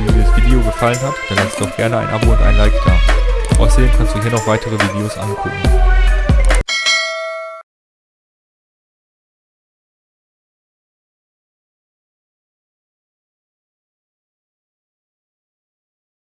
dieses Video gefallen hat, dann lass doch gerne ein Abo und ein Like da. Außerdem kannst du hier noch weitere Videos angucken.